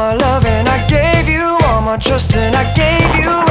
my love and I gave you all my trust and I gave you